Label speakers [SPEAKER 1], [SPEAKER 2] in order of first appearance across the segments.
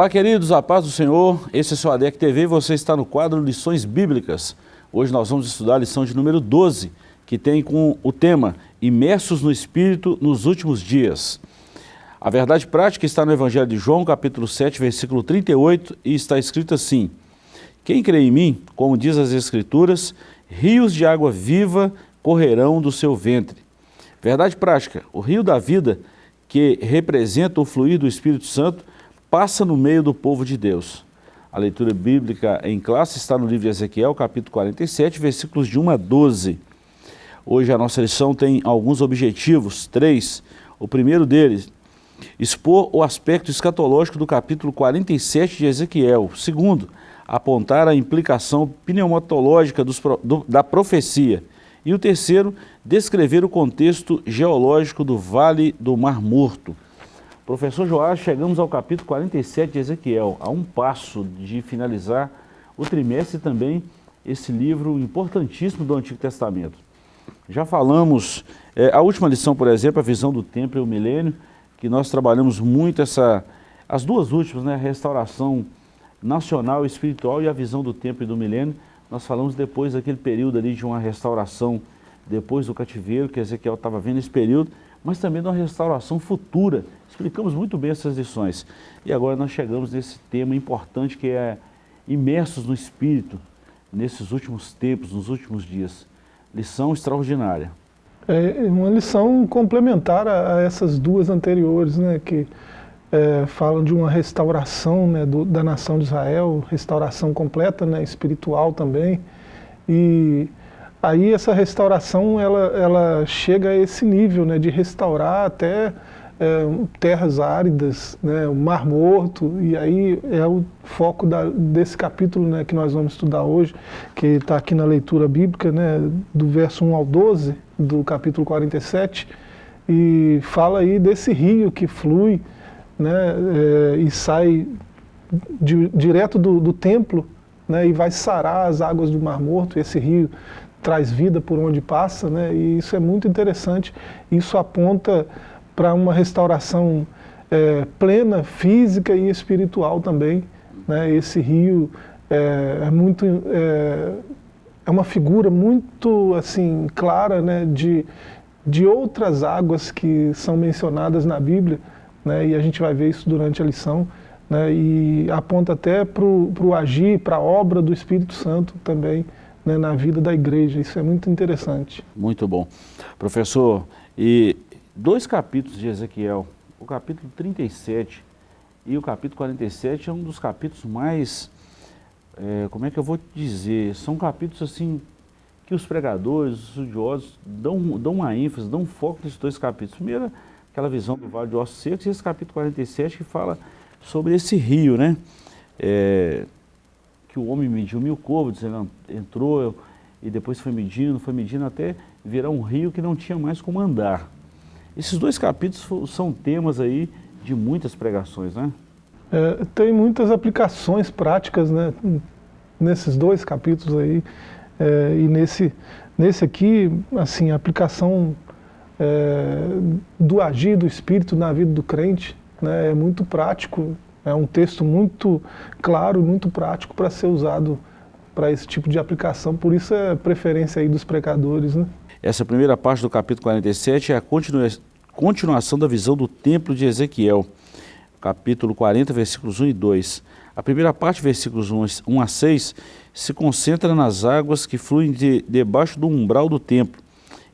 [SPEAKER 1] Olá, queridos, a paz do Senhor. Esse é o seu ADEC TV e você está no quadro Lições Bíblicas. Hoje nós vamos estudar a lição de número 12, que tem com o tema Imersos no Espírito nos Últimos Dias. A verdade prática está no Evangelho de João, capítulo 7, versículo 38, e está escrito assim, Quem crê em mim, como diz as Escrituras, rios de água viva correrão do seu ventre. Verdade prática, o rio da vida, que representa o fluir do Espírito Santo, passa no meio do povo de Deus. A leitura bíblica em classe está no livro de Ezequiel, capítulo 47, versículos de 1 a 12. Hoje a nossa lição tem alguns objetivos, três. O primeiro deles, expor o aspecto escatológico do capítulo 47 de Ezequiel. Segundo, apontar a implicação pneumatológica dos, do, da profecia. E o terceiro, descrever o contexto geológico do Vale do Mar Morto. Professor Joás, chegamos ao capítulo 47 de Ezequiel, a um passo de finalizar o trimestre e também esse livro importantíssimo do Antigo Testamento. Já falamos, é, a última lição, por exemplo, a visão do templo e o milênio, que nós trabalhamos muito essa, as duas últimas, né, a restauração nacional espiritual e a visão do templo e do milênio. Nós falamos depois daquele período ali de uma restauração, depois do cativeiro, que Ezequiel estava vendo esse período, mas também de uma restauração futura Explicamos muito bem essas lições. E agora nós chegamos nesse tema importante que é imersos no Espírito, nesses últimos tempos, nos últimos dias. Lição extraordinária.
[SPEAKER 2] É uma lição complementar a, essas duas anteriores, né, que é, falam de uma restauração né, do, da nação de Israel, restauração completa, né, espiritual também. E aí essa restauração ela, ela chega a esse nível né, de restaurar até é, terras áridas, né, o Mar Morto, e aí é o foco da, desse capítulo né, que nós vamos estudar hoje, que está aqui na leitura bíblica, né, do verso 1 ao 12, do capítulo 47, e fala aí desse rio que flui né, é, e sai de, direto do, do templo né, e vai sarar as águas do Mar Morto, esse rio traz vida por onde passa, né, e isso é muito interessante, isso aponta para uma restauração é, plena, física e espiritual também. Né? Esse rio é, é muito é, é, uma figura muito assim clara né, de, de outras águas que são mencionadas na Bíblia, né, e a gente vai ver isso durante a lição, né, e aponta até para o agir, para a obra do Espírito Santo também né, na vida da igreja. Isso é muito interessante.
[SPEAKER 1] Muito bom. Professor, e dois capítulos de Ezequiel, o capítulo 37 e o capítulo 47 é um dos capítulos mais, é, como é que eu vou dizer, são capítulos assim que os pregadores, os estudiosos dão, dão uma ênfase, dão um foco nesses dois capítulos. Primeiro, aquela visão do Vale de Ossos Secos e esse capítulo 47 que fala sobre esse rio, né? É, que o homem mediu mil côvados, ele entrou e depois foi medindo, foi medindo até virar um rio que não tinha mais como andar. Esses dois capítulos são temas aí de muitas pregações, né?
[SPEAKER 2] É, tem muitas aplicações práticas né, nesses dois capítulos aí. É, e nesse, nesse aqui, assim, a aplicação é, do agir do Espírito na vida do crente né, é muito prático. É um texto muito claro, muito prático para ser usado para esse tipo de aplicação. Por isso é preferência aí dos pregadores, né?
[SPEAKER 1] Essa primeira parte do capítulo 47 é a continua, continuação da visão do templo de Ezequiel, capítulo 40, versículos 1 e 2. A primeira parte, versículos 1 a 6, se concentra nas águas que fluem de, debaixo do umbral do templo.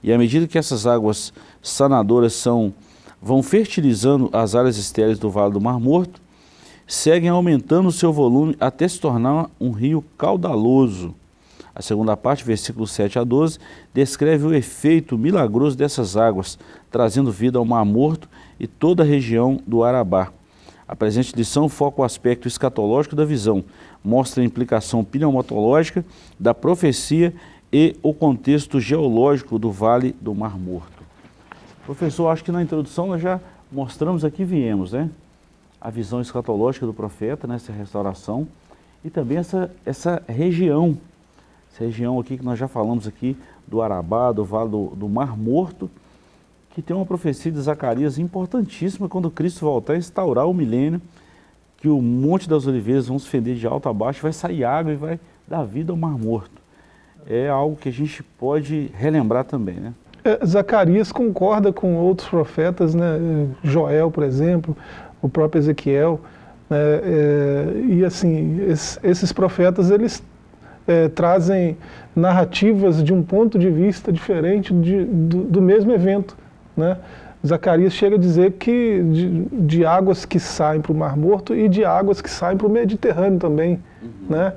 [SPEAKER 1] E à medida que essas águas sanadoras são, vão fertilizando as áreas estéreis do Vale do Mar Morto, seguem aumentando seu volume até se tornar um rio caudaloso. A segunda parte, versículos 7 a 12, descreve o efeito milagroso dessas águas, trazendo vida ao Mar Morto e toda a região do Arabá. A presente lição foca o aspecto escatológico da visão, mostra a implicação pneumatológica da profecia e o contexto geológico do Vale do Mar Morto. Professor, acho que na introdução nós já mostramos aqui viemos, né? A visão escatológica do profeta, né? restauração, e também essa, essa região essa região aqui que nós já falamos aqui do Arabá, do Vale do, do Mar Morto, que tem uma profecia de Zacarias importantíssima quando Cristo voltar a instaurar o milênio, que o Monte das Oliveiras vão se fender de alto a baixo, vai sair água e vai dar vida ao Mar Morto. É algo que a gente pode relembrar também, né?
[SPEAKER 2] É, Zacarias concorda com outros profetas, né? Joel, por exemplo, o próprio Ezequiel, né? é, e assim, esses, esses profetas, eles é, trazem narrativas de um ponto de vista diferente de, do, do, mesmo evento. Né? Zacarias chega a dizer que de, de águas que saem para o Mar Morto e de águas que saem para o Mediterrâneo também. Uhum. Né?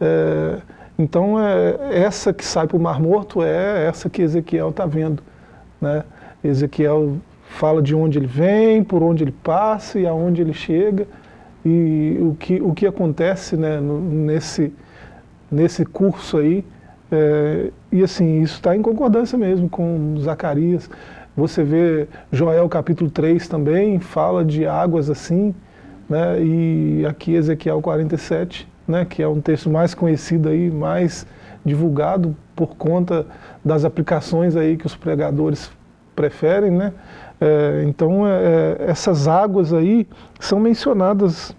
[SPEAKER 2] É, então, é, essa que sai para o Mar Morto é essa que Ezequiel está vendo. Né? Ezequiel fala de onde ele vem, por onde ele passa e aonde ele chega. E o que, o que acontece né, no, nesse, nesse curso aí, é, e assim, isso está em concordância mesmo com Zacarias. Você vê Joel capítulo 3 também, fala de águas assim, né, e aqui Ezequiel 47, né, que é um texto mais conhecido aí, mais divulgado por conta das aplicações aí que os pregadores preferem, né? É, então é, é essas águas aí são mencionadas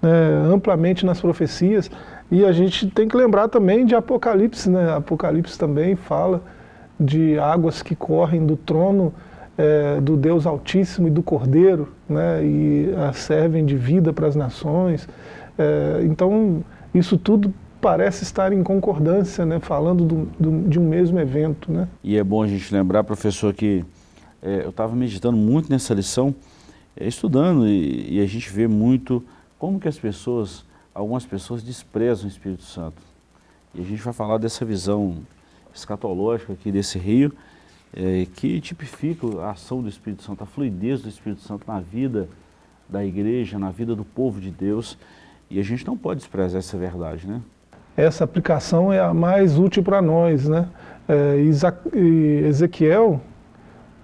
[SPEAKER 2] né, amplamente nas profecias e a gente tem que lembrar também de Apocalipse, né? Apocalipse também fala de águas que correm do trono é, do Deus Altíssimo e do Cordeiro, né? E a servem de vida para as nações. É, então, isso tudo parece estar em concordância, né? Falando do, do, de um mesmo evento, né?
[SPEAKER 1] E é bom a gente lembrar, professor, que é, eu estava meditando muito nessa lição, é, estudando, e, e a gente vê muito como que as pessoas algumas pessoas desprezam o Espírito Santo. E a gente vai falar dessa visão escatológica aqui desse rio, é, que tipifica a ação do Espírito Santo, a fluidez do Espírito Santo na vida da igreja, na vida do povo de Deus. E a gente não pode desprezar essa verdade, né?
[SPEAKER 2] Essa aplicação é a mais útil para nós, né? É, Ezequiel,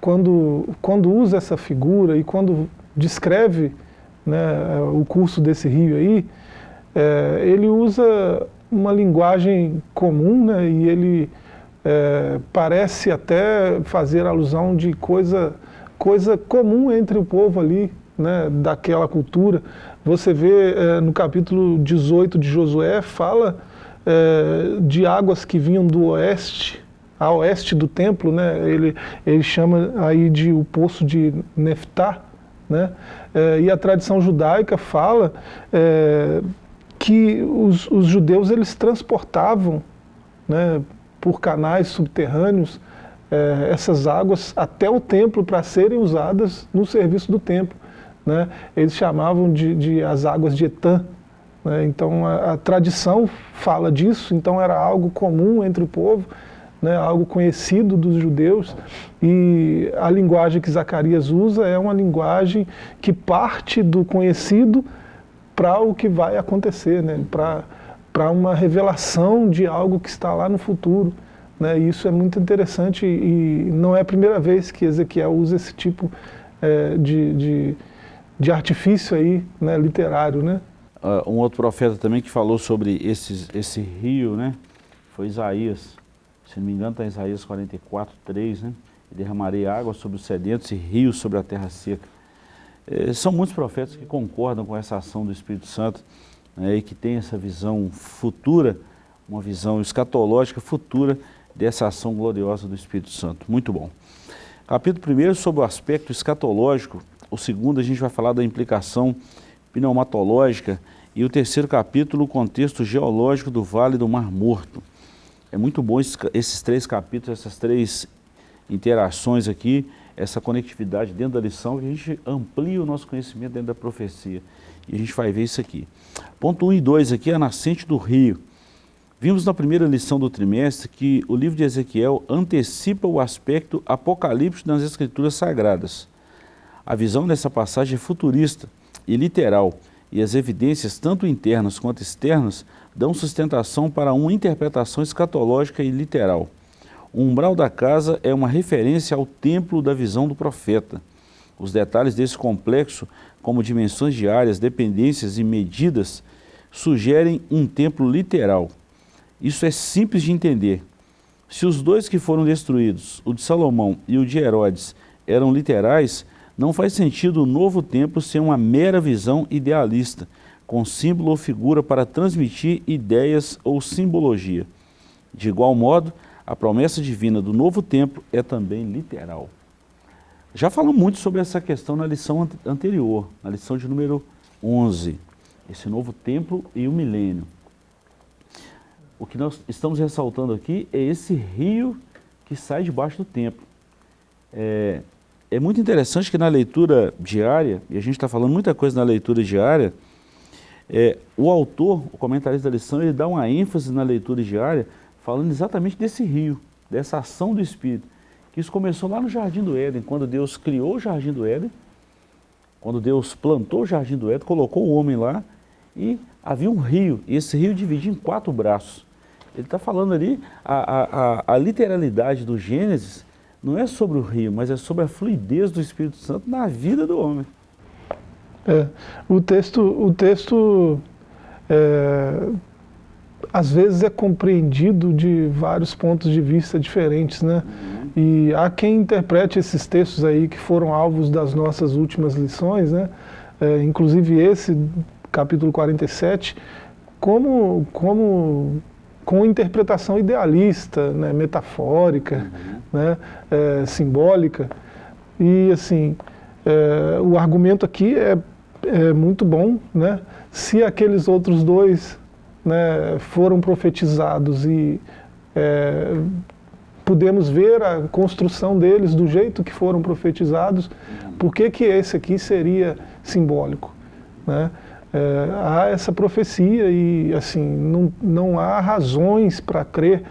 [SPEAKER 2] quando, quando usa essa figura e quando descreve né, o curso desse rio aí, é, ele usa uma linguagem comum né, e ele é, parece até fazer alusão de coisa, coisa comum entre o povo ali, né, daquela cultura. Você vê é, no capítulo 18 de Josué, fala é, de águas que vinham do oeste, a oeste do templo, né, ele, ele chama aí de o poço de Neftá, né, é, e a tradição judaica fala é, que os, os judeus eles transportavam né, por canais subterrâneos é, essas águas até o templo para serem usadas no serviço do templo. Né? Eles chamavam de, de as águas de Etã. Né? Então a, a, tradição fala disso, então era algo comum entre o povo, né? algo conhecido dos judeus. E a linguagem que Zacarias usa é uma linguagem que parte do conhecido para o que vai acontecer, né? para uma revelação de algo que está lá no futuro. Né? Isso é muito interessante e não é a primeira vez que Ezequiel usa esse tipo é, de, de, de, artifício aí, né, literário. Né?
[SPEAKER 1] Uh, um outro profeta também que falou sobre esses, esse rio, né, foi Isaías. Se não me engano está em Isaías 44, 3, né? derramarei água sobre os sedentos e rios sobre a terra seca. É, são muitos profetas que concordam com essa ação do Espírito Santo né, e que tem essa visão futura, uma visão escatológica futura dessa ação gloriosa do Espírito Santo. Muito bom. Capítulo 1 sobre o aspecto escatológico, o segundo a gente vai falar da implicação pneumatológica e o terceiro capítulo, o contexto geológico do Vale do Mar Morto. É muito bom esses, esses três capítulos, essas três interações aqui, essa conectividade dentro da lição, que a gente amplia o nosso conhecimento dentro da profecia. E a gente vai ver isso aqui. Ponto 1 um e 2 aqui, a nascente do rio. Vimos na primeira lição do trimestre que o livro de Ezequiel antecipa o aspecto apocalíptico das escrituras sagradas. A visão dessa passagem é futurista e literal, e as evidências, tanto internas quanto externas, dão sustentação para uma interpretação escatológica e literal. O umbral da casa é uma referência ao templo da visão do profeta. Os detalhes desse complexo, como dimensões de áreas, dependências e medidas, sugerem um templo literal. Isso é simples de entender. Se os dois que foram destruídos, o de Salomão e o de Herodes, eram literais, Não faz sentido o novo templo ser uma mera visão idealista, com símbolo ou figura para transmitir ideias ou simbologia. De igual modo, a promessa divina do novo templo é também literal. Já falamos muito sobre essa questão na lição anterior, na lição de número 11, esse novo templo e o milênio. O que nós estamos ressaltando aqui é esse rio que sai debaixo do templo. É, é muito interessante que na leitura diária, e a gente está falando muita coisa na leitura diária, é, o autor, o comentarista da lição, ele dá uma ênfase na leitura diária, falando exatamente desse rio, dessa ação do Espírito que isso começou lá no Jardim do Éden, quando Deus criou o Jardim do Éden, quando Deus plantou o Jardim do Éden, colocou o homem lá, e havia um rio, e esse rio dividia em quatro braços. Ele está falando ali, a, a, a, literalidade do Gênesis não é sobre o rio, mas é sobre a fluidez do Espírito Santo na vida do homem.
[SPEAKER 2] É, o texto, o texto é, às vezes é compreendido de vários pontos de vista diferentes, né? Uhum. E há quem interprete esses textos aí que foram alvos das nossas últimas lições, né? É, inclusive esse, capítulo 47, como, como com interpretação idealista, né? metafórica, uhum. né? É, simbólica. E assim, é, o argumento aqui é, é muito bom, né? se aqueles outros dois né, foram profetizados e é, podemos ver a construção deles do jeito que foram profetizados, por que, que esse aqui seria simbólico? Né? É, há essa profecia e assim não, não há razões para crer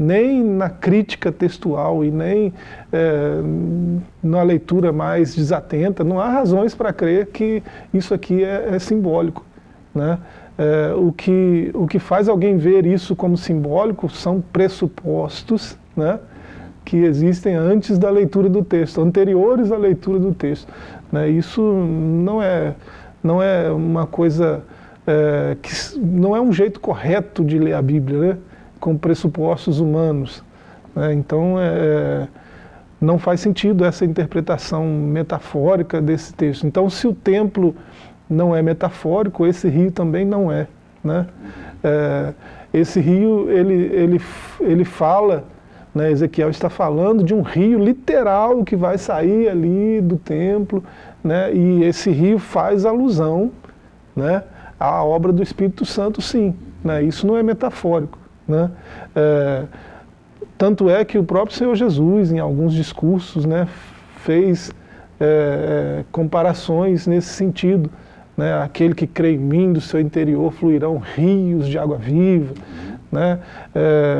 [SPEAKER 2] nem na crítica textual e nem é, na leitura mais desatenta, não há razões para crer que isso aqui é, é simbólico. Né? É, o, que, o que faz alguém ver isso como simbólico são pressupostos né, que existem antes da leitura do texto, anteriores à leitura do texto. Né? Isso não é, não é uma coisa, é, que não é um jeito correto de ler a Bíblia, né? Com pressupostos humanos. Né? Então, é, não faz sentido essa interpretação metafórica desse texto. Então, se o templo não é metafórico, esse rio também não é. Né? É, esse rio, ele, ele, ele fala, né, Ezequiel está falando de um rio literal que vai sair ali do templo, né, e esse rio faz alusão né, à obra do Espírito Santo, sim. Né, isso não é metafórico. Né? É, tanto é que o próprio Senhor Jesus, em alguns discursos, né, fez é, é comparações nesse sentido né, aquele que crê em mim, do seu interior fluirão rios de água viva. Né? É,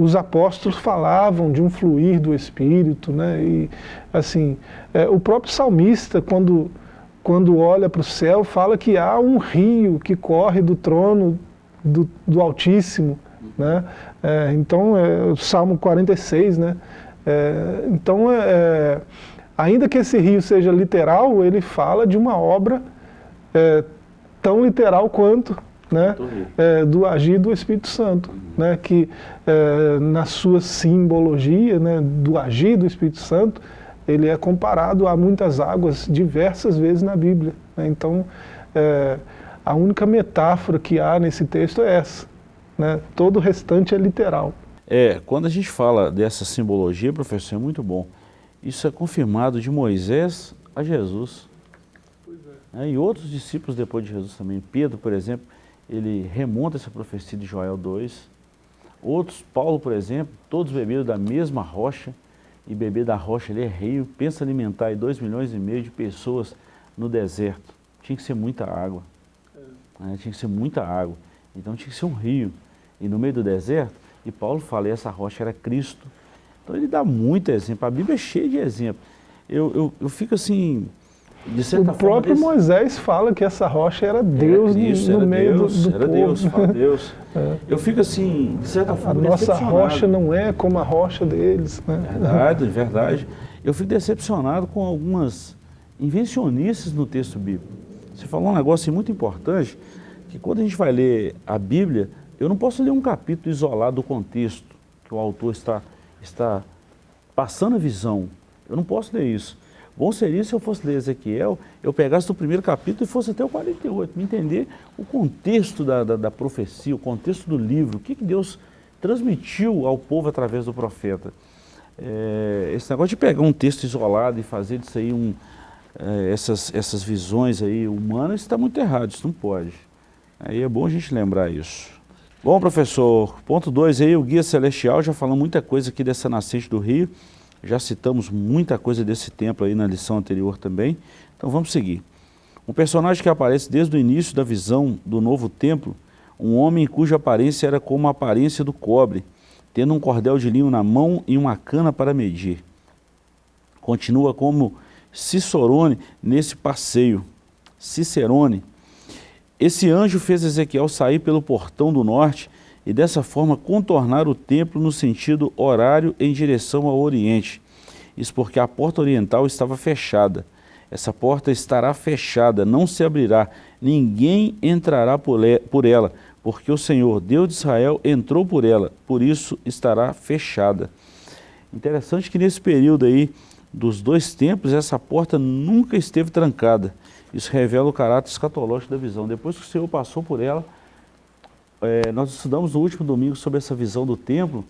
[SPEAKER 2] os apóstolos falavam de um fluir do Espírito, né? e assim, é, o próprio salmista, quando, quando olha para o céu, fala que há um rio que corre do trono do, do Altíssimo, né? É, então, é, o Salmo 46, né? É, então, é, é, ainda que esse rio seja literal, ele fala de uma obra é, tão literal quanto né, do agir do Espírito Santo, uhum. né, que na sua simbologia né, do agir do Espírito Santo, ele é comparado a muitas águas diversas vezes na Bíblia. Né, então, a única metáfora que há nesse texto é essa. Né, todo o restante é literal.
[SPEAKER 1] É, quando a gente fala dessa simbologia, professor, é muito bom. Isso é confirmado de Moisés a Jesus. Né? E outros discípulos depois de Jesus também, Pedro, por exemplo, ele remonta essa profecia de Joel 2. Outros, Paulo, por exemplo, todos beberam da mesma rocha, e beber da rocha ele é rio, pensa alimentar aí 2 milhões e meio de pessoas no deserto. Tinha que ser muita água. É. Né? Tinha que ser muita água. Então tinha que ser um rio. E no meio do deserto, e Paulo fala, essa rocha era Cristo. Então ele dá muito exemplo. A Bíblia é cheia de exemplos. Eu, eu, eu fico assim,
[SPEAKER 2] o próprio desse... Moisés fala que essa rocha era Deus era Cristo, no, no meio
[SPEAKER 1] Deus,
[SPEAKER 2] do, do
[SPEAKER 1] era
[SPEAKER 2] povo.
[SPEAKER 1] Deus, fala Deus. É. Eu fico assim, de certa forma,
[SPEAKER 2] A nossa rocha não é como a rocha deles. Né?
[SPEAKER 1] Verdade, verdade. Eu fico decepcionado com algumas invencionistas no texto bíblico. Você falou um negócio muito importante, que quando a gente vai ler a Bíblia, eu não posso ler um capítulo isolado do contexto, que o autor está, está passando a visão. Eu não posso ler isso. Bom seria se eu fosse ler Ezequiel, eu pegasse do primeiro capítulo e fosse até o 48, me entender o contexto da, da, da profecia, o contexto do livro, o que, que Deus transmitiu ao povo através do profeta. É, esse negócio de pegar um texto isolado e fazer disso aí um, é, essas, essas visões aí humanas está muito errado, isso não pode. Aí é bom a gente lembrar isso. Bom, professor, ponto 2 aí, o Guia Celestial, já falou muita coisa aqui dessa nascente do rio, já citamos muita coisa desse templo aí na lição anterior também, então vamos seguir. Um personagem que aparece desde o início da visão do novo templo, um homem cuja aparência era como a aparência do cobre, tendo um cordel de linho na mão e uma cana para medir. Continua como Cicerone nesse passeio. Cicerone. Esse anjo fez Ezequiel sair pelo portão do norte e dessa forma contornar o templo no sentido horário em direção ao oriente. Isso porque a porta oriental estava fechada. Essa porta estará fechada, não se abrirá, ninguém entrará por ela, porque o Senhor, Deus de Israel, entrou por ela, por isso estará fechada. Interessante que nesse período aí dos dois tempos, essa porta nunca esteve trancada. Isso revela o caráter escatológico da visão. Depois que o Senhor passou por ela, é, nós estudamos no último domingo sobre essa visão do templo,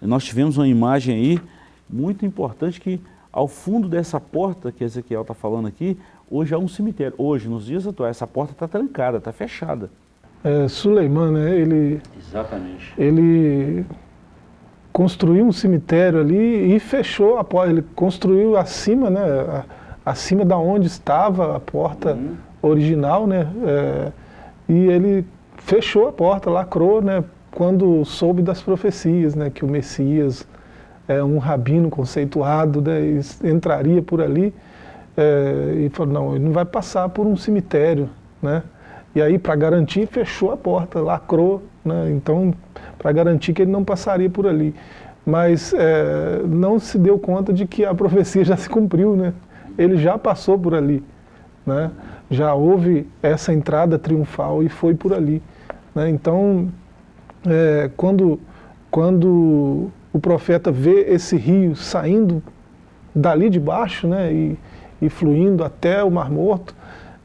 [SPEAKER 1] nós tivemos uma imagem aí muito importante que ao fundo dessa porta que Ezequiel está falando aqui, hoje há um cemitério. Hoje, nos dias atuais, essa porta está trancada, está fechada.
[SPEAKER 2] É, Suleiman, né, ele,
[SPEAKER 1] Exatamente.
[SPEAKER 2] ele construiu um cemitério ali e fechou a porta. Ele construiu acima, né, acima da onde estava a porta uhum. original, né, é, e ele fechou a porta, lacrou, né, quando soube das profecias, né, que o Messias, é, um rabino conceituado, né, entraria por ali, é, e falou, não, ele não vai passar por um cemitério, né, e aí, para garantir, fechou a porta, lacrou, né? então, para garantir que ele não passaria por ali. Mas é, não se deu conta de que a profecia já se cumpriu, né? Ele já passou por ali. Né? Já houve essa entrada triunfal e foi por ali. Né? Então, é, quando, quando o profeta vê esse rio saindo dali de baixo né? e, e fluindo até o Mar Morto,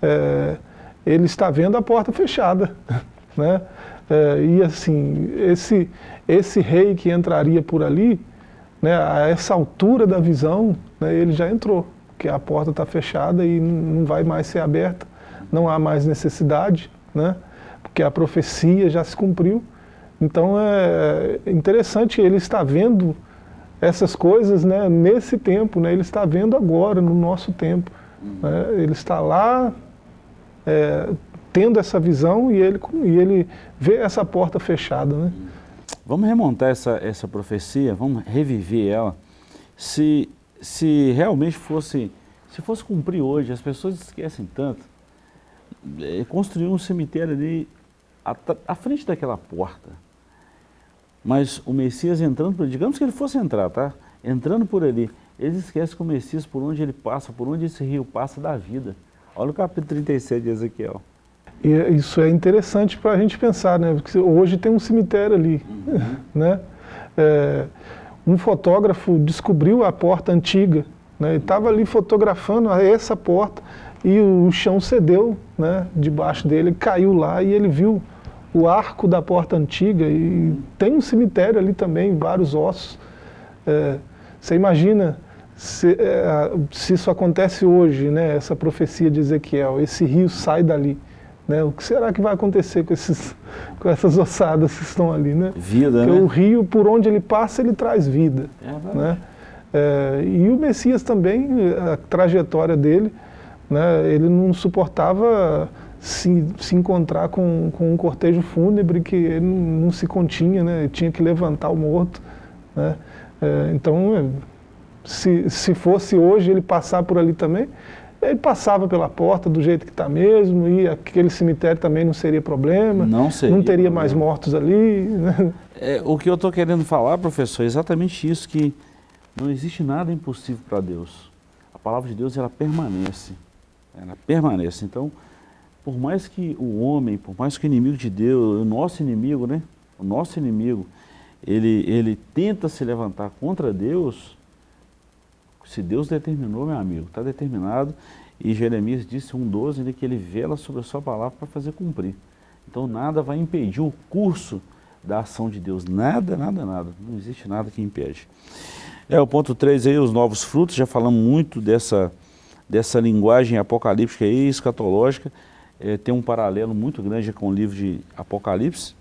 [SPEAKER 2] é, ele está vendo a porta fechada. Né? É, e assim, esse, esse rei que entraria por ali, né, a essa altura da visão, né, ele já entrou, porque a porta está fechada e não vai mais ser aberta, não há mais necessidade, né, porque a profecia já se cumpriu. Então é interessante, ele está vendo essas coisas né, nesse tempo, né, ele está vendo agora, no nosso tempo. Né, ele está lá é, tendo essa visão e ele, e ele vê essa porta fechada. Né?
[SPEAKER 1] Vamos remontar essa, essa profecia, vamos reviver ela. Se, se realmente fosse, se fosse cumprir hoje, as pessoas esquecem tanto, é, construir um cemitério ali à, à frente daquela porta. Mas o Messias entrando por digamos que ele fosse entrar, tá? Entrando por ali, eles esquecem que o Messias, por onde ele passa, por onde esse rio passa, da vida. Olha o capítulo 37 de Ezequiel.
[SPEAKER 2] E é, isso é interessante para a gente pensar, né? Porque hoje tem um cemitério ali, uhum. né? É, um fotógrafo descobriu a porta antiga, né? estava ali fotografando essa porta e o chão cedeu, né? Debaixo dele, caiu lá e ele viu o arco da porta antiga e tem um cemitério ali também, vários ossos. É, você imagina se, é, se, isso acontece hoje, né, essa profecia de Ezequiel, esse rio sai dali, né, o que será que vai acontecer com, esses, com essas ossadas que estão ali? Né?
[SPEAKER 1] Vida, Porque
[SPEAKER 2] né? o rio, por onde ele passa, ele traz vida. É né? É, e o Messias também, a trajetória dele, né, ele não suportava se, se encontrar com, com um cortejo fúnebre que ele não, não se continha, né, tinha que levantar o morto. Né? É, então se, se fosse hoje ele passar por ali também, ele passava pela porta do jeito que está mesmo, e aquele cemitério também não seria problema,
[SPEAKER 1] não, seria
[SPEAKER 2] não teria mais mortos ali. Né?
[SPEAKER 1] É, o que eu estou querendo falar, professor, é exatamente isso, que não existe nada impossível para Deus. A palavra de Deus, ela permanece, ela permanece. Então, por mais que o homem, por mais que o inimigo de Deus, o nosso inimigo, né, o nosso inimigo, ele, ele tenta se levantar contra Deus, Se Deus determinou, meu amigo, está determinado. E Jeremias disse 1,12 né, que ele vela sobre a sua palavra para fazer cumprir. Então nada vai impedir o curso da ação de Deus. Nada, nada, nada. Não existe nada que impede. É, o ponto 3 aí, os novos frutos, já falamos muito dessa, dessa linguagem apocalíptica e escatológica. É, tem um paralelo muito grande com o livro de Apocalipse.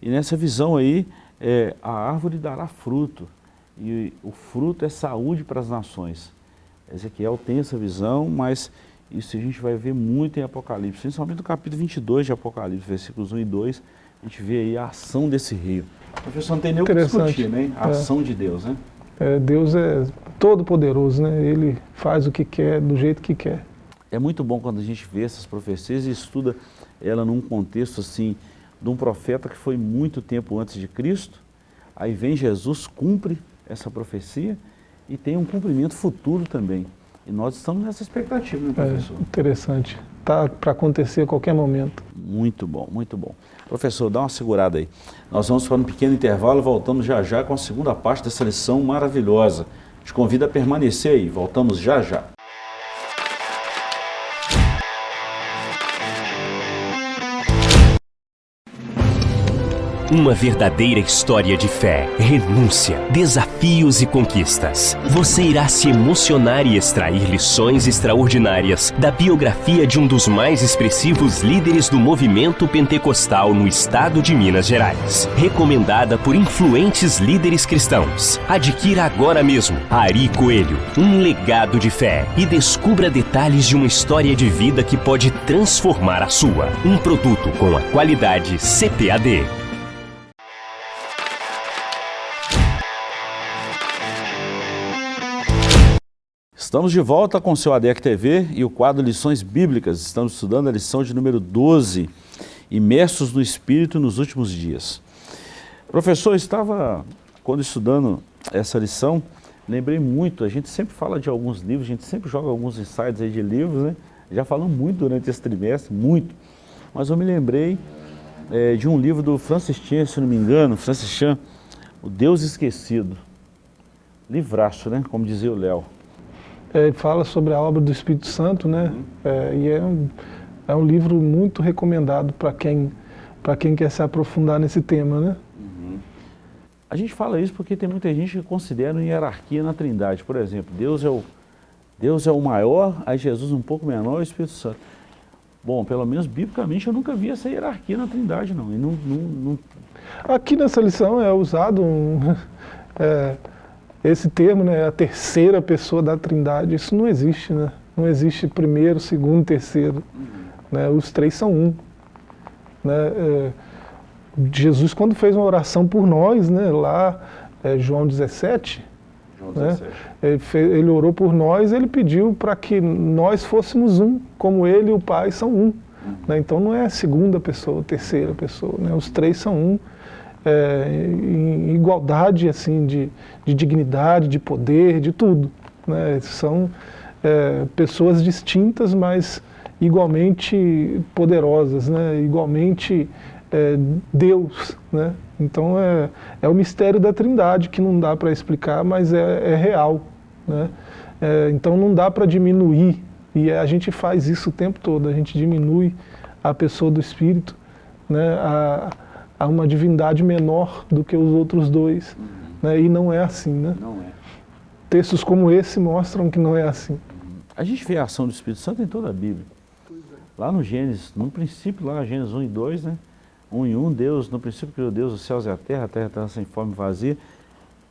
[SPEAKER 1] E nessa visão aí, é, a árvore dará fruto. E o fruto é saúde para as nações. Ezequiel tem essa visão, mas isso a gente vai ver muito em Apocalipse, principalmente no capítulo 22 de Apocalipse, versículos 1 e 2, a gente vê aí a ação desse rio. Professor, não tem nem o que discutir, né? A é. ação de Deus, né?
[SPEAKER 2] É, Deus é todo poderoso, né? Ele faz o que quer, do jeito que quer.
[SPEAKER 1] É muito bom quando a gente vê essas profecias e estuda ela num contexto assim, de um profeta que foi muito tempo antes de Cristo, aí vem Jesus, cumpre essa profecia e tem um cumprimento futuro também. E nós estamos nessa expectativa, né, professor?
[SPEAKER 2] É, interessante. Está para acontecer a qualquer momento.
[SPEAKER 1] Muito bom, muito bom. Professor, dá uma segurada aí. Nós vamos para um pequeno intervalo e voltamos já já com a segunda parte dessa lição maravilhosa. Te convido a permanecer aí. Voltamos já já.
[SPEAKER 3] Uma verdadeira história de fé, renúncia, desafios e conquistas. Você irá se emocionar e extrair lições extraordinárias da biografia de um dos mais expressivos líderes do movimento pentecostal no estado de Minas Gerais. Recomendada por influentes líderes cristãos. Adquira agora mesmo Ari Coelho, um legado de fé e descubra detalhes de uma história de vida que pode transformar a sua. Um produto com a qualidade CPAD.
[SPEAKER 1] Estamos de volta com o seu ADEC TV e o quadro Lições Bíblicas. Estamos estudando a lição de número 12, Imersos no Espírito nos Últimos Dias. Professor, estava, quando estudando essa lição, lembrei muito, a gente sempre fala de alguns livros, a gente sempre joga alguns insights aí de livros, né? Já falamos muito durante esse trimestre, muito. Mas eu me lembrei é, de um livro do Francis Chan, se não me engano, Francis Chan, O Deus Esquecido. Livraço, né? Como dizia o Léo
[SPEAKER 2] é, fala sobre a obra do Espírito Santo, né? Uhum. É, e é um, é um livro muito recomendado para quem, quem quer se aprofundar nesse tema, né? Uhum.
[SPEAKER 1] A gente fala isso porque tem muita gente que considera uma hierarquia na trindade. Por exemplo, Deus é o, Deus é o maior, aí Jesus um pouco menor e o Espírito Santo. Bom, pelo menos biblicamente eu nunca vi essa hierarquia na trindade, não. E não, não, não...
[SPEAKER 2] Aqui nessa lição é usado um, é, esse termo, né, a terceira pessoa da trindade, isso não existe, né? Não existe primeiro, segundo, terceiro. Né? Os três são um. Né? É, Jesus, quando fez uma oração por nós, né, lá, é, João 17, João 17. Né, ele, fez, ele, orou por nós, ele pediu para que nós fôssemos um, como ele e o Pai são um. Né? Então não é a segunda pessoa, terceira pessoa, né? os três são um é, em igualdade assim de, de, dignidade, de poder, de tudo. Né? São é, pessoas distintas, mas igualmente poderosas, né? igualmente é, Deus. Né? Então é, é o mistério da trindade que não dá para explicar, mas é, é real. Né? É, então não dá para diminuir, e a gente faz isso o tempo todo, a gente diminui a pessoa do Espírito, né? a, a uma divindade menor do que os outros dois. Uhum. Né? E não é assim. Né?
[SPEAKER 1] Não é.
[SPEAKER 2] Textos como esse mostram que não é assim.
[SPEAKER 1] A gente vê a ação do Espírito Santo em toda a Bíblia. Lá no Gênesis, no princípio, lá Gênesis 1 e 2, né? 1 e 1, Deus, no princípio criou Deus os céus e a terra, a terra estava sem forma e vazia,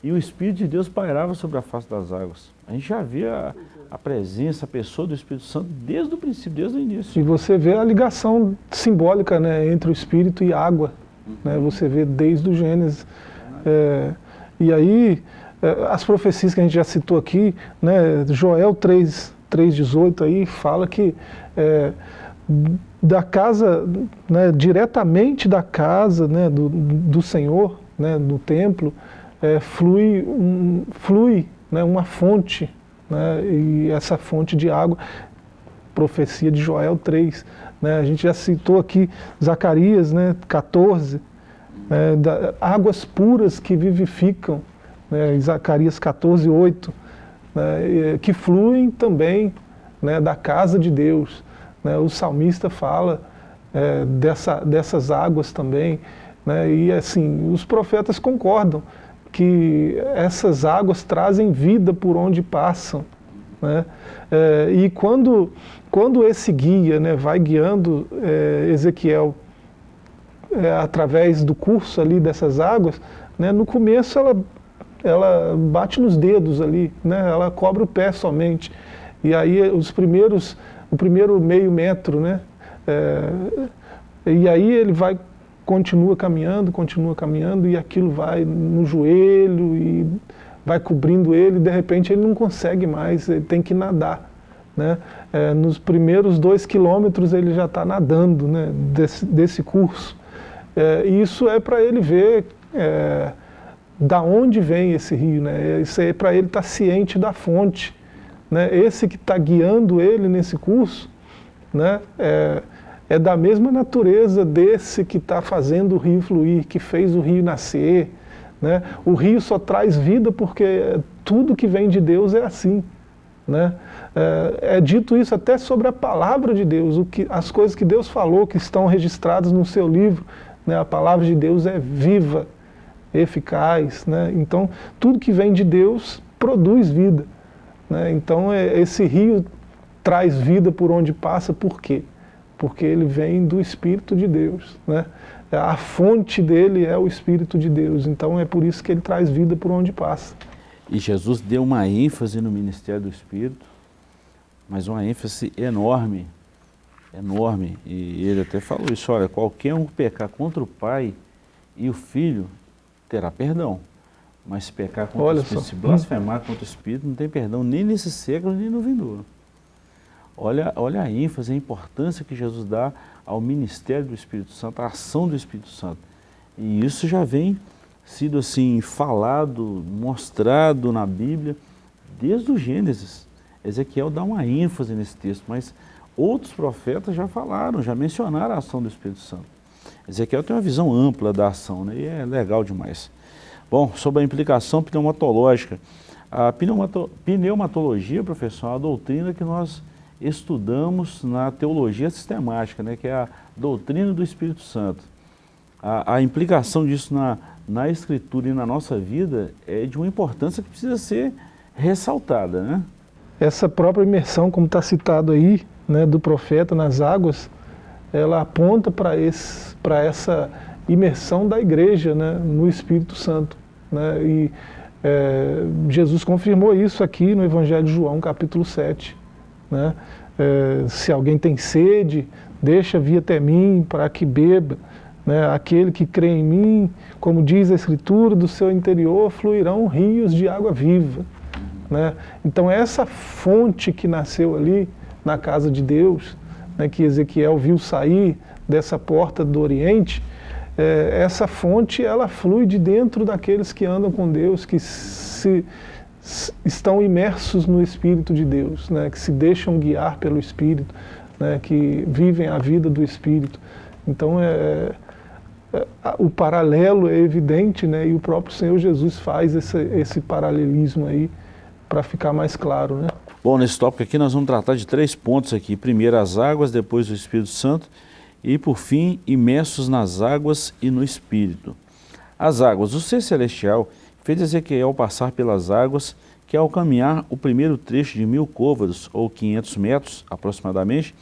[SPEAKER 1] e o Espírito de Deus pairava sobre a face das águas. A gente já via a, a presença, a pessoa do Espírito Santo desde o princípio, desde o início.
[SPEAKER 2] E você vê a ligação simbólica né, entre o Espírito e a água. Né? Você vê desde o Gênesis. É, e aí, é, as profecias que a gente já citou aqui, né, Joel 3, 3,18 aí fala que é, da casa, né, diretamente da casa né, do, do Senhor, né, do templo, é, flui, um, flui né, uma fonte, né, e essa fonte de água, profecia de Joel 3, né? A gente já citou aqui Zacarias né, 14, né, da, águas puras que vivificam, né, Zacarias 14, 8. né, que fluem também né, da casa de Deus. Né, o salmista fala é, dessa, dessas águas também, né, e assim, os profetas concordam que essas águas trazem vida por onde passam. Né? É, e quando, quando esse guia né, vai guiando é, Ezequiel é, através do curso ali dessas águas, né, no começo ela, ela bate nos dedos ali, né, ela cobre o pé somente. E aí os primeiros, o primeiro meio metro, né, é, e aí ele vai continua caminhando, continua caminhando e aquilo vai no joelho e vai cobrindo ele, de repente ele não consegue mais, ele tem que nadar. Né? É, nos primeiros dois quilômetros ele já está nadando né, desse, desse curso. É, isso é para ele ver é, da onde vem esse rio, né? isso é para ele estar tá ciente da fonte. Né? Esse que está guiando ele nesse curso, né? É, é da mesma natureza desse que está fazendo o rio fluir, que fez o rio nascer. Né? O rio só traz vida porque tudo que vem de Deus é assim. Né? É, é, dito isso até sobre a palavra de Deus, o que, as coisas que Deus falou, que estão registradas no seu livro. Né? A palavra de Deus é viva, eficaz. Né? Então, tudo que vem de Deus produz vida. Né? Então, é, esse rio traz vida por onde passa, por quê? porque ele vem do Espírito de Deus. Né? A fonte dele é o Espírito de Deus, então é por isso que ele traz vida por onde passa.
[SPEAKER 1] E Jesus deu uma ênfase no ministério do Espírito, mas uma ênfase enorme, enorme. E ele até falou isso, olha, qualquer um pecar contra o Pai e o Filho terá perdão. Mas se pecar contra olha o Espírito, só. se blasfemar contra o Espírito, não tem perdão nem nesse século, nem no vindouro. Olha, olha a ênfase, a importância que Jesus dá ao ministério do Espírito Santo, à ação do Espírito Santo. E isso já vem sido assim falado, mostrado na Bíblia desde o Gênesis. Ezequiel dá uma ênfase nesse texto, mas outros profetas já falaram, já mencionaram a ação do Espírito Santo. Ezequiel tem uma visão ampla da ação, né? e é legal demais. Bom, sobre a implicação pneumatológica. A pneumatologia, professor, é uma doutrina que nós estudamos na teologia sistemática, né, que é a doutrina do Espírito Santo. A, a, implicação disso na, na Escritura e na nossa vida é de uma importância que precisa ser ressaltada. Né?
[SPEAKER 2] Essa própria imersão, como está citado aí, né, do profeta nas águas, ela aponta para essa imersão da igreja né, no Espírito Santo. Né, e é, Jesus confirmou isso aqui no Evangelho de João, capítulo 7. Né? É, se alguém tem sede, deixa vir até mim para que beba. Né? Aquele que crê em mim, como diz a Escritura, do seu interior fluirão rios de água viva. Né? Então essa fonte que nasceu ali na casa de Deus, né, que Ezequiel viu sair dessa porta do Oriente, é, essa fonte ela flui de dentro daqueles que andam com Deus, que se estão imersos no Espírito de Deus, né, que se deixam guiar pelo Espírito, né, que vivem a vida do Espírito. Então, é, o paralelo é evidente, né, e o próprio Senhor Jesus faz esse, esse paralelismo aí para ficar mais claro. Né?
[SPEAKER 1] Bom, nesse tópico aqui nós vamos tratar de três pontos aqui. Primeiro as águas, depois o Espírito Santo e, por fim, imersos nas águas e no Espírito. As águas, o ser celestial fez Ezequiel passar pelas águas que ao caminhar o primeiro trecho de mil côvados, ou 500 metros aproximadamente,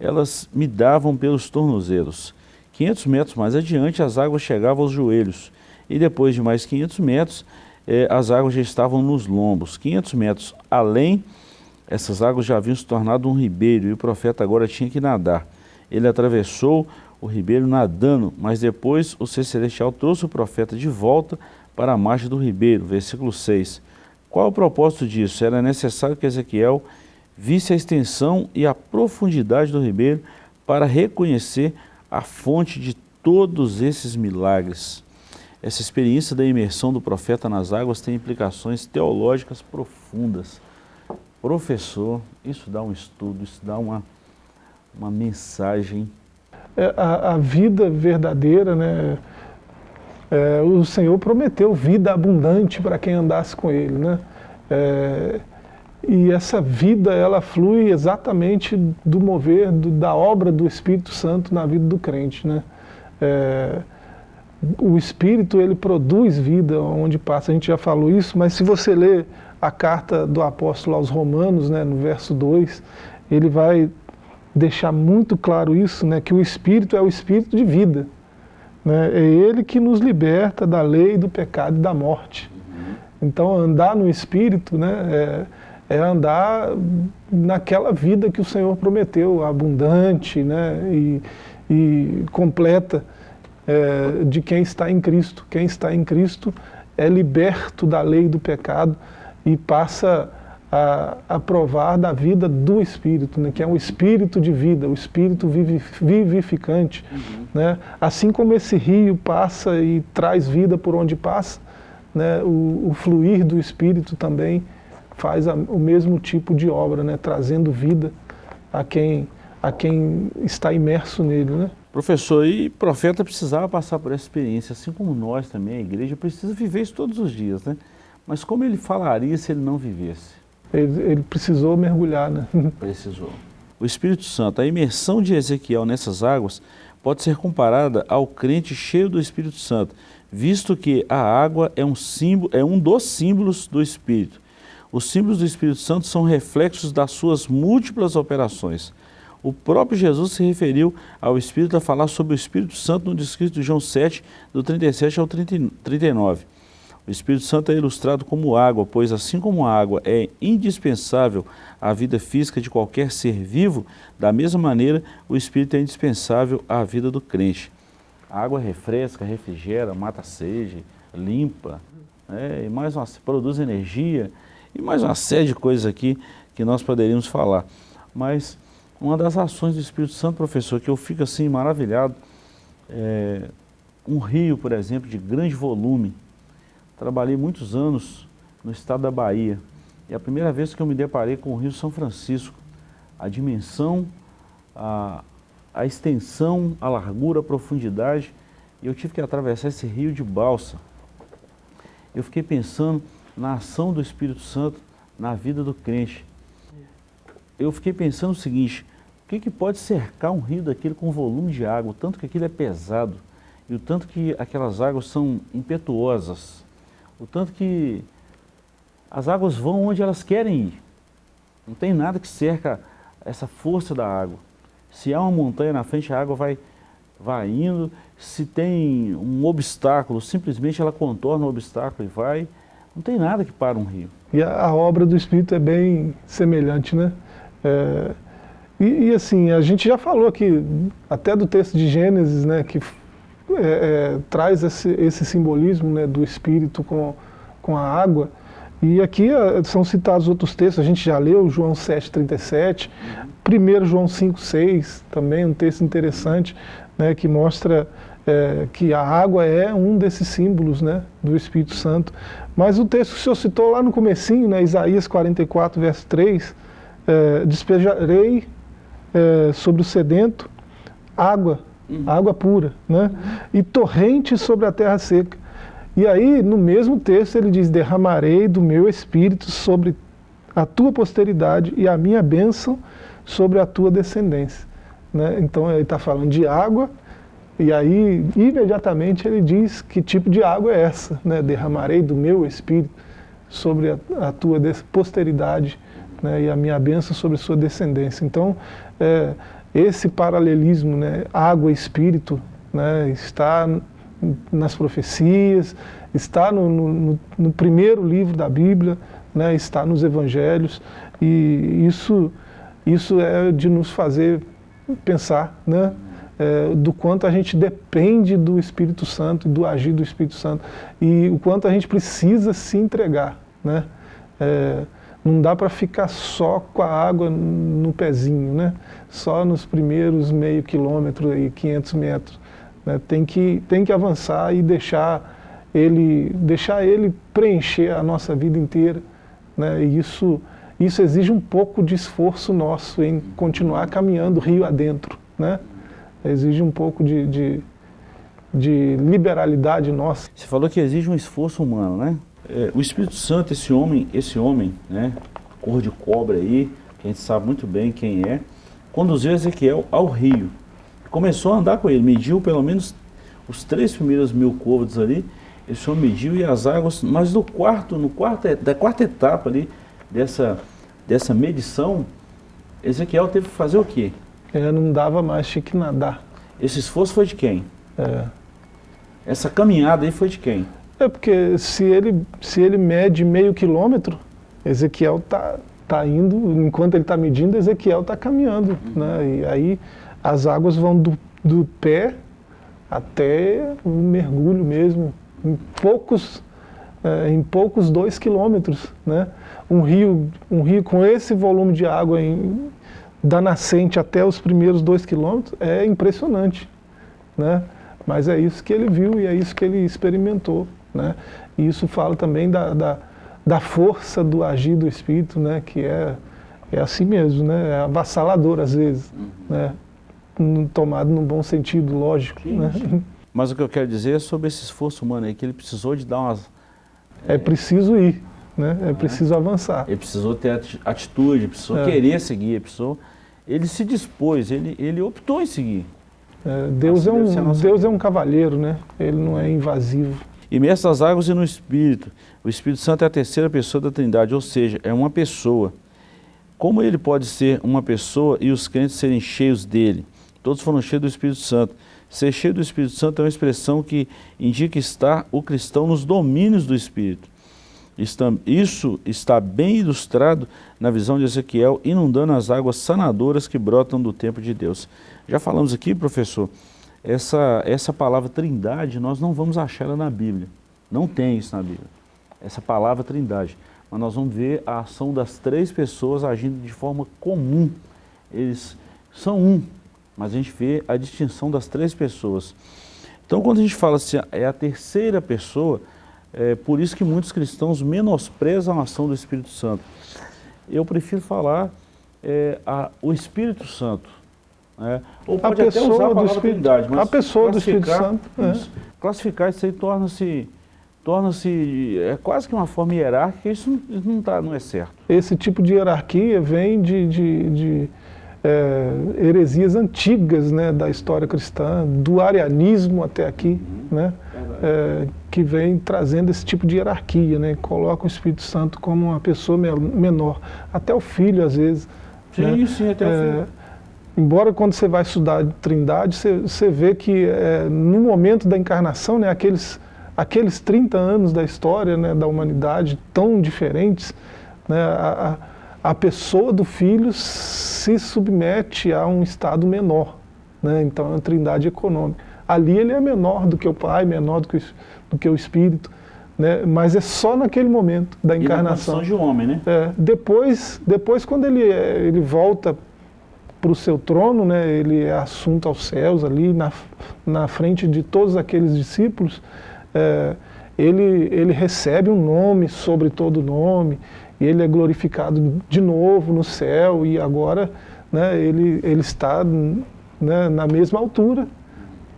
[SPEAKER 1] elas me davam pelos tornozelos. 500 metros mais adiante as águas chegavam aos joelhos, e depois de mais 500 metros eh, as águas já estavam nos lombos. 500 metros além, essas águas já haviam se tornado um ribeiro, e o profeta agora tinha que nadar. Ele atravessou o ribeiro nadando, mas depois o ser celestial trouxe o profeta de volta para a margem do ribeiro, versículo 6. Qual o propósito disso? Era necessário que Ezequiel visse a extensão e a profundidade do ribeiro para reconhecer a fonte de todos esses milagres. Essa experiência da imersão do profeta nas águas tem implicações teológicas profundas. Professor, isso dá um estudo, isso dá uma, uma mensagem.
[SPEAKER 2] É, a, a vida verdadeira, né? é, o Senhor prometeu vida abundante para quem andasse com Ele. Né? É, e essa vida, ela flui exatamente do mover, do, da obra do Espírito Santo na vida do crente, né? É, o Espírito, ele produz vida onde passa, a gente já falou isso, mas se você ler a carta do apóstolo aos Romanos, né, no verso 2, ele vai deixar muito claro isso, né, que o Espírito é o Espírito de vida. Né, é ele que nos liberta da lei, do pecado e da morte. Então, andar no Espírito né, é, é andar naquela vida que o Senhor prometeu, abundante né, e, e completa é, de quem está em Cristo. Quem está em Cristo é liberto da lei do pecado e passa a, a provar da vida do Espírito, né, que é um Espírito de vida, o Espírito vivificante. Uhum. Né? Assim como esse rio passa e traz vida por onde passa, né, o, o fluir do Espírito também faz a, o mesmo tipo de obra, né, trazendo vida a quem, a quem está imerso nele. Né?
[SPEAKER 1] Professor, e profeta precisava passar por essa experiência, assim como nós também, a igreja precisa viver isso todos os dias, né? Mas como ele falaria se ele não vivesse?
[SPEAKER 2] Ele, ele precisou mergulhar, né?
[SPEAKER 1] Precisou. O Espírito Santo, a imersão de Ezequiel nessas águas pode ser comparada ao crente cheio do Espírito Santo, visto que a água é um, símbolo, é um dos símbolos do Espírito. Os símbolos do Espírito Santo são reflexos das suas múltiplas operações. O próprio Jesus se referiu ao Espírito a falar sobre o Espírito Santo no descrito de João 7, do 37 ao 39. O Espírito Santo é ilustrado como água, pois assim como a água é indispensável à vida física de qualquer ser vivo, da mesma maneira o Espírito é indispensável à vida do crente. A água refresca, refrigera, mata a sede, limpa, é, e mais uma, produz energia, e mais uma série de coisas aqui que nós poderíamos falar. Mas uma das ações do Espírito Santo, professor, que eu fico assim maravilhado, é um rio, por exemplo, de grande volume. Trabalhei muitos anos no estado da Bahia. E a primeira vez que eu me deparei com o Rio São Francisco, a dimensão, a, a extensão, a largura, a profundidade, eu tive que atravessar esse rio de balsa. Eu fiquei pensando na ação do Espírito Santo na vida do crente. Eu fiquei pensando o seguinte, que, que pode cercar um rio daquele com volume de água, o tanto que aquilo é pesado, e o tanto que aquelas águas são impetuosas, o tanto que as águas vão onde elas querem ir. Não tem nada que cerca essa força da água. Se há uma montanha na frente, a água vai, vai indo. Se tem um obstáculo, simplesmente ela contorna o obstáculo e vai. Não tem nada que para um rio.
[SPEAKER 2] E a, a obra do Espírito é bem semelhante, né? É, e, e, assim, a gente já falou aqui, até do texto de Gênesis, né, que é, é, traz esse, esse simbolismo né, do Espírito com, com a água. E aqui é, são citados outros textos, a gente já leu, João 7,37, 1 João 5,6, também um texto interessante, né, que mostra é, que a água é um desses símbolos né, do Espírito Santo. Mas o texto que o senhor citou lá no comecinho, né, Isaías 44, verso 3, é, despejarei é, sobre o sedento água, uhum. água pura, né? Uhum. e torrente sobre a terra seca. E aí, no mesmo texto, ele diz, derramarei do meu espírito sobre a tua posteridade e a minha bênção sobre a tua descendência. Né? Então ele está falando de água, e aí imediatamente ele diz que tipo de água é essa, né? derramarei do meu espírito sobre a, a tua posteridade né? e a minha bênção sobre a sua descendência. Então é, esse paralelismo, né, água e espírito, né, está nas profecias, está no, no, no, primeiro livro da Bíblia, né, está nos evangelhos, e isso, isso é de nos fazer pensar né, é, do quanto a gente depende do Espírito Santo, do agir do Espírito Santo, e o quanto a gente precisa se entregar. Né, é, não dá para ficar só com a água no pezinho, né? só nos primeiros meio quilômetro, e 500 metros. Né? Tem, que, tem que avançar e deixar ele, deixar ele preencher a nossa vida inteira. Né? E isso, isso exige um pouco de esforço nosso em continuar caminhando rio adentro. Né? Exige um pouco de, de, de liberalidade nossa.
[SPEAKER 1] Você falou que exige um esforço humano, né? É, o Espírito Santo, esse homem, esse homem, né, cor de cobre aí, que a gente sabe muito bem quem é, conduziu Ezequiel ao rio. Começou a andar com ele, mediu pelo menos os três primeiros mil côvados ali, ele só mediu e as águas, mas no quarto, no quarto, da quarta etapa ali, dessa, dessa medição, Ezequiel teve que fazer o quê?
[SPEAKER 2] É, não dava mais, tinha que nadar.
[SPEAKER 1] Esse esforço foi de quem?
[SPEAKER 2] É.
[SPEAKER 1] Essa caminhada aí foi de quem?
[SPEAKER 2] É porque se ele, se ele mede meio quilômetro, Ezequiel está tá indo, enquanto ele está medindo, Ezequiel está caminhando. Uhum. Né? E aí as águas vão do, do pé até o mergulho mesmo, em poucos, é, em poucos dois quilômetros. Né? Um, rio, um rio com esse volume de água em, da nascente até os primeiros dois quilômetros é impressionante. Né? Mas é isso que ele viu e é isso que ele experimentou. Né? E isso fala também da, da, da força do agir do Espírito, né? que é, é assim mesmo, né? é avassalador às vezes, uhum. né? tomado num bom sentido, lógico. Sim, né? sim.
[SPEAKER 1] Mas o que eu quero dizer é sobre esse esforço humano aí, que ele precisou de dar umas...
[SPEAKER 2] É, é preciso ir, né? é preciso avançar.
[SPEAKER 1] Ele precisou ter atitude, precisou é. querer seguir, precisou... Ele se dispôs, ele, ele optou em seguir.
[SPEAKER 2] É, Deus, é um, Deus é um cavalheiro, né? Ele não é invasivo.
[SPEAKER 1] Imerso nas águas e no Espírito. O Espírito Santo é a terceira pessoa da Trindade, ou seja, é uma pessoa. Como ele pode ser uma pessoa e os crentes serem cheios dele? Todos foram cheios do Espírito Santo. Ser cheio do Espírito Santo é uma expressão que indica estar o cristão nos domínios do Espírito. Isso está bem ilustrado na visão de Ezequiel, inundando as águas sanadoras que brotam do templo de Deus. Já falamos aqui, professor, essa, essa palavra trindade, nós não vamos achar ela na Bíblia. Não tem isso na Bíblia. Essa palavra trindade. Mas nós vamos ver a ação das três pessoas agindo de forma comum. Eles são um, mas a gente vê a distinção das três pessoas. Então, quando a gente fala assim, é a terceira pessoa, é por isso que muitos cristãos menosprezam a ação do Espírito Santo. Eu prefiro falar é, a, o Espírito Santo. Né?
[SPEAKER 2] Ou pode a até usar a palavra Trindade, mas a pessoa do Espírito Santo.
[SPEAKER 1] É. Isso, classificar isso aí torna-se torna-se é quase que uma forma hierárquica, isso não, tá, não é certo.
[SPEAKER 2] Esse tipo de hierarquia vem de, de, de é, heresias antigas né, da história cristã, do arianismo até aqui, né, é, que vem trazendo esse tipo de hierarquia, né, coloca o Espírito Santo como uma pessoa menor, até o filho às vezes.
[SPEAKER 1] Sim, né, sim, até é, o filho.
[SPEAKER 2] Embora quando você vai estudar trindade, você, você vê que é, no momento da encarnação, né, aqueles, aqueles 30 anos da história né, da humanidade tão diferentes, né, a, a a pessoa do filho se submete a um estado menor. Né? Então é uma trindade econômica. Ali ele é menor do que o pai, menor do que o, do que o espírito, né? mas é só naquele momento da encarnação.
[SPEAKER 1] E de homem, né?
[SPEAKER 2] É, depois, depois, quando ele, ele volta para o seu trono, né, ele é assunto aos céus ali, na, na frente de todos aqueles discípulos, é, ele, ele recebe um nome sobre todo nome, e ele é glorificado de novo no céu e agora né, ele, ele está né, na mesma altura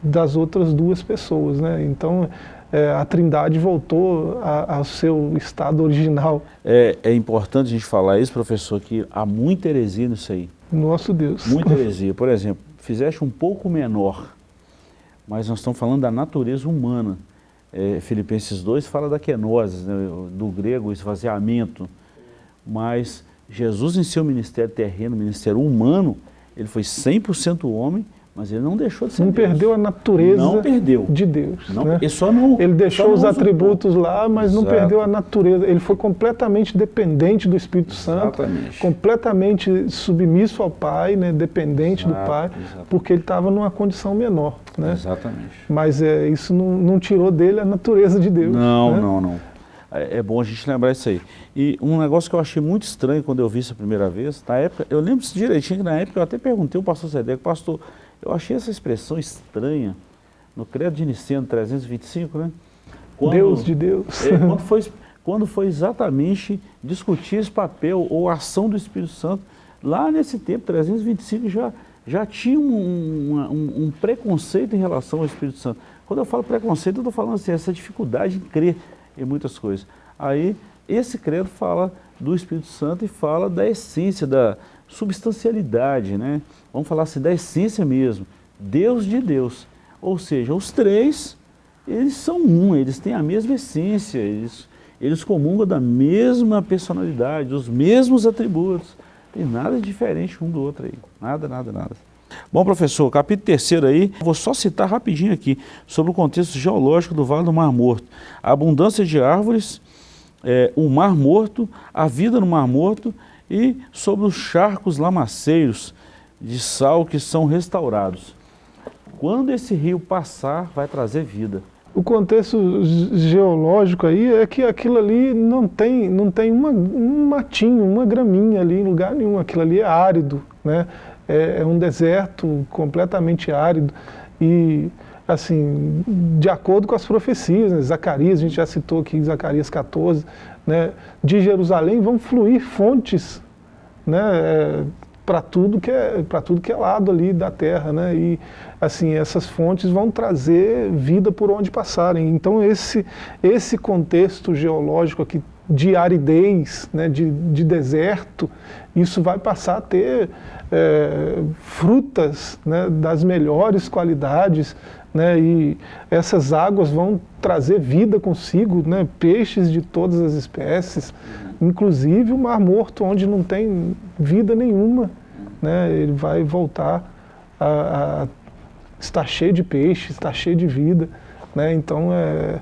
[SPEAKER 2] das outras duas pessoas. Né? Então é, a trindade voltou a, ao seu estado original.
[SPEAKER 1] É, é importante a gente falar isso, professor, que há muita heresia nisso aí.
[SPEAKER 2] Nosso Deus.
[SPEAKER 1] Muita heresia. Por exemplo, fizeste um pouco menor, mas nós estamos falando da natureza humana. É, Filipenses 2 fala da kenosis, né, do grego esvaziamento mas Jesus em seu ministério terreno, ministério humano, ele foi 100% homem, mas ele não deixou de ser
[SPEAKER 2] Não
[SPEAKER 1] Deus.
[SPEAKER 2] perdeu a natureza
[SPEAKER 1] não perdeu.
[SPEAKER 2] de Deus.
[SPEAKER 1] Não,
[SPEAKER 2] né?
[SPEAKER 1] ele, só não,
[SPEAKER 2] ele deixou os atributos lá, mas Exato. não perdeu a natureza. Ele foi completamente dependente do Espírito Santo,
[SPEAKER 1] Exatamente.
[SPEAKER 2] completamente submisso ao Pai, né, dependente Exato, do Pai, exatamente. porque ele estava numa condição menor. Né?
[SPEAKER 1] Exatamente.
[SPEAKER 2] Mas é, isso não, não, tirou dele a natureza de Deus.
[SPEAKER 1] Não,
[SPEAKER 2] né?
[SPEAKER 1] não, não. É, é bom a gente lembrar isso aí. E um negócio que eu achei muito estranho quando eu vi isso a primeira vez, na época, eu lembro direitinho que na época eu até perguntei ao pastor Sedeco, pastor, eu achei essa expressão estranha no Credo de Niceno 325, né?
[SPEAKER 2] Quando, Deus de Deus.
[SPEAKER 1] É, quando, foi, quando foi exatamente discutir esse papel ou ação do Espírito Santo, lá nesse tempo, 325, já, já tinha um, um, um preconceito em relação ao Espírito Santo. Quando eu falo preconceito, eu estou falando assim, essa dificuldade em crer em muitas coisas. Aí, esse credo fala do Espírito Santo e fala da essência, da substancialidade, né? Vamos falar assim, da essência mesmo, Deus de Deus. Ou seja, os três, eles são um, eles têm a mesma essência, eles, eles comungam da mesma personalidade, os mesmos atributos. Tem nada diferente um do outro aí, nada, nada, nada. Bom, professor, capítulo terceiro aí, vou só citar rapidinho aqui, sobre o contexto geológico do Vale do Mar Morto. A abundância de árvores, é, o Mar Morto, a vida no Mar Morto e sobre os charcos lamaceiros de sal que são restaurados. Quando esse rio passar, vai trazer vida.
[SPEAKER 2] O contexto geológico aí é que aquilo ali não tem, não tem uma, um matinho, uma graminha ali em lugar nenhum. Aquilo ali é árido, né? é, é um deserto completamente árido. E assim, de acordo com as profecias, né? Zacarias, a gente já citou aqui Zacarias 14, né? de Jerusalém vão fluir fontes né? É, para tudo que é tudo que é lado ali da terra, né? E assim essas fontes vão trazer vida por onde passarem. Então esse esse contexto geológico aqui de aridez, né? de, de deserto, isso vai passar a ter é, frutas né? das melhores qualidades, né? E essas águas vão trazer vida consigo, né? Peixes de todas as espécies, inclusive o Mar Morto, onde não tem vida nenhuma, né? ele vai voltar a, a estar cheio de peixes, estar cheio de vida. Né? Então, é,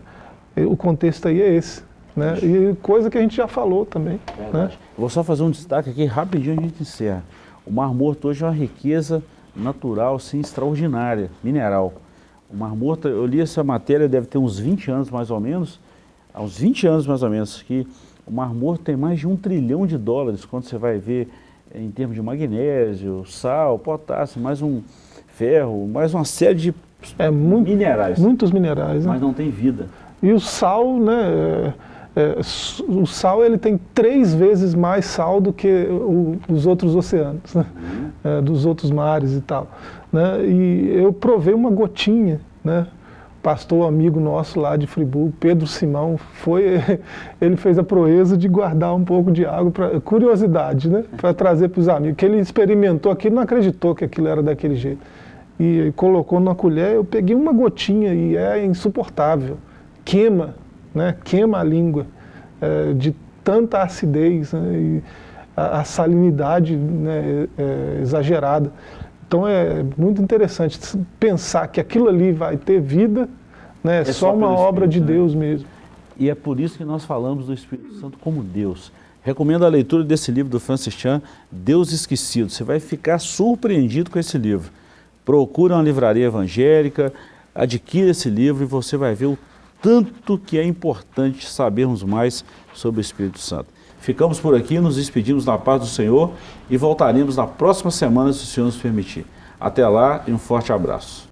[SPEAKER 2] o contexto aí é esse. Né? E coisa que a gente já falou também. Né?
[SPEAKER 1] Vou só fazer um destaque aqui, rapidinho a gente encerra. O Mar Morto hoje é uma riqueza natural, sim, extraordinária, mineral. O Mar Morto, eu li essa matéria, deve ter uns 20 anos mais ou menos, há uns 20 anos mais ou menos, que o Mar Morto tem mais de um trilhão de dólares, quando você vai ver em termos de magnésio, sal, potássio, mais um ferro, mais uma série de
[SPEAKER 2] é, muito, minerais. Muitos minerais.
[SPEAKER 1] Né? Mas não tem vida.
[SPEAKER 2] E o sal, né, é, é o sal ele tem três vezes mais sal do que o, os outros oceanos, né? uhum. é, dos outros mares e tal. Né? E eu provei uma gotinha, né? pastor amigo nosso lá de Friburgo, Pedro Simão, foi, ele fez a proeza de guardar um pouco de água, pra, curiosidade, né, para trazer para os amigos, que ele experimentou aquilo não acreditou que aquilo era daquele jeito. E colocou numa colher, eu peguei uma gotinha e é insuportável, queima, né, queima a língua, é, de tanta acidez, né, e a, a salinidade né, é, exagerada. Então é muito interessante pensar que aquilo ali vai ter vida, né, é só, só uma obra de né? Deus mesmo.
[SPEAKER 1] E é por isso que nós falamos do Espírito Santo como Deus. Recomendo a leitura desse livro do Francis Chan, Deus Esquecido. Você vai ficar surpreendido com esse livro. Procure uma livraria evangélica, adquira esse livro e você vai ver o tanto que é importante sabermos mais sobre o Espírito Santo. Ficamos por aqui, nos despedimos na paz do Senhor e voltaremos na próxima semana, se o Senhor nos permitir. Até lá e um forte abraço.